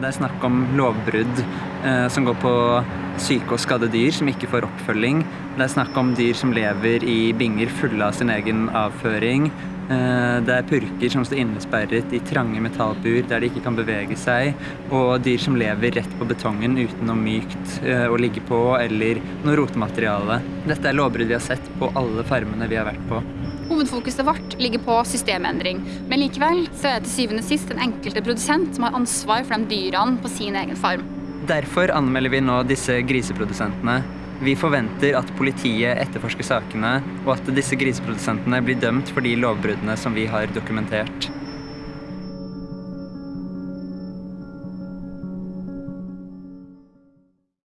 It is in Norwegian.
Det er snakk om lovbrudd eh, som går på syke og skadde dyr som ikke får oppfølging. Det er snakk om dyr som lever i binger fulle av sin egen avføring. Eh, det er purker som står innesperret i trange metallbur der de ikke kan bevege seg. Og dyr som lever rett på betongen uten noe mykt eh, å ligge på eller noe rotemateriale. Dette er lovbrudd vi har sett på alle farmene vi har vært på. Hovedfokuset vårt ligger på systemendring, men likevel så er det til syvende og sist den enkelte produsent som har ansvar for de dyrene på sin egen farm. Derfor anmelder vi nå disse griseprodusentene. Vi forventer at politiet etterforsker sakene, og at disse griseprodusentene blir dømt for de lovbruddene som vi har dokumentert.